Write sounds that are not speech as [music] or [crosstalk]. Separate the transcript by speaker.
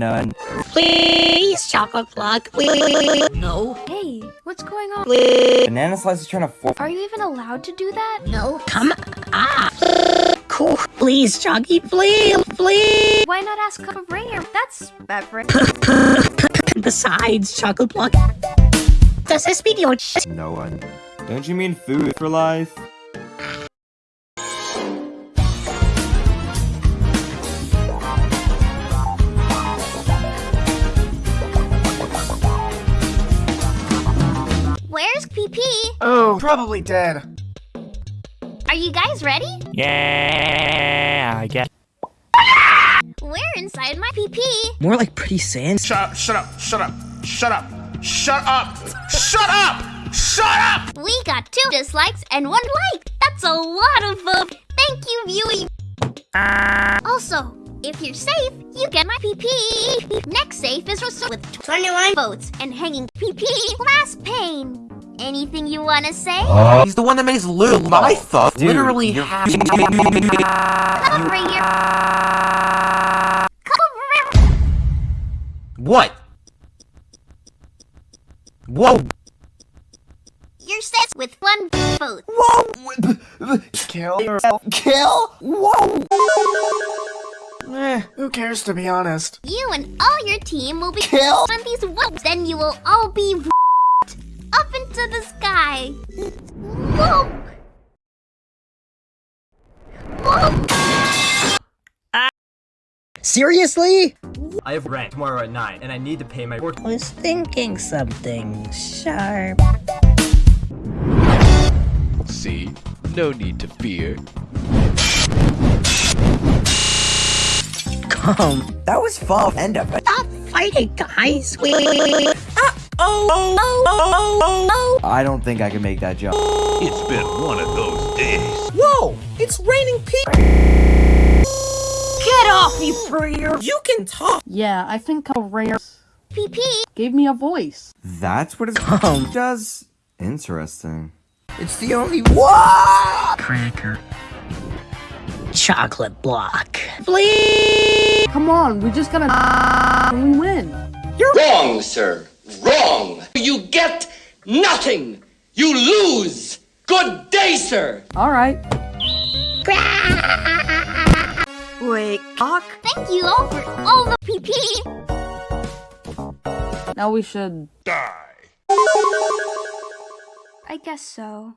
Speaker 1: none.
Speaker 2: Please, chocolate block. Please.
Speaker 3: No.
Speaker 4: Hey, what's going on?
Speaker 2: Please.
Speaker 1: Banana Slice is trying to force.
Speaker 4: Are you even allowed to do that?
Speaker 3: No.
Speaker 2: Come. Ah. Cool. Please, Choggy. Please. Please.
Speaker 4: Why not ask for Rare? That's beverage.
Speaker 2: Besides, chocolate block. Does this video
Speaker 1: No one. Don't you mean food for life?
Speaker 4: Where's PP?
Speaker 5: Oh, probably dead.
Speaker 4: Are you guys ready?
Speaker 6: Yeah, I guess.
Speaker 4: We're inside my PP.
Speaker 2: More like pretty sans.
Speaker 5: Shut up, shut up, shut up, shut up, shut up, shut up, shut up!
Speaker 4: We got two dislikes and one like. That's a lot of vote. Thank you, viewing. Also, if you're safe, you get my PP. Next safe is Rosa with 21 votes and hanging PP. Last pain. Anything you want to say?
Speaker 7: He's the one that makes Lou, my thought, literally half.
Speaker 4: Come over here. Come over here.
Speaker 7: What? Whoa!
Speaker 4: You're set with one vote.
Speaker 5: Whoa! Kill yourself. Kill? Whoa! Eh, who cares to be honest?
Speaker 4: You and all your team will be
Speaker 5: killed
Speaker 4: on these votes. Then you will all be up into the sky. Whoa! Whoa!
Speaker 2: Seriously?
Speaker 8: I have rent tomorrow at 9, and I need to pay my work.
Speaker 2: Was thinking something sharp.
Speaker 9: See? No need to fear.
Speaker 2: Come.
Speaker 1: That was fun. End of it.
Speaker 2: Stop fighting, guys. We. Ah, oh, oh, oh, oh, oh.
Speaker 1: I don't think I can make that jump.
Speaker 9: It's been one of those days.
Speaker 2: Whoa! It's raining pee. Get off me, Freer! You can talk.
Speaker 3: Yeah, I think a rare
Speaker 4: PP.
Speaker 3: gave me a voice.
Speaker 1: That's what it
Speaker 2: Come.
Speaker 1: does. Interesting.
Speaker 2: It's the only one. Cracker. Chocolate block. Please.
Speaker 3: Come on, we just gotta and we win.
Speaker 10: You're wrong, sir. Wrong. You get nothing. You lose. Good day, sir.
Speaker 3: All right. [laughs]
Speaker 2: Wait, cock.
Speaker 4: Thank you all for all the PP.
Speaker 3: Now we should die.
Speaker 4: I guess so.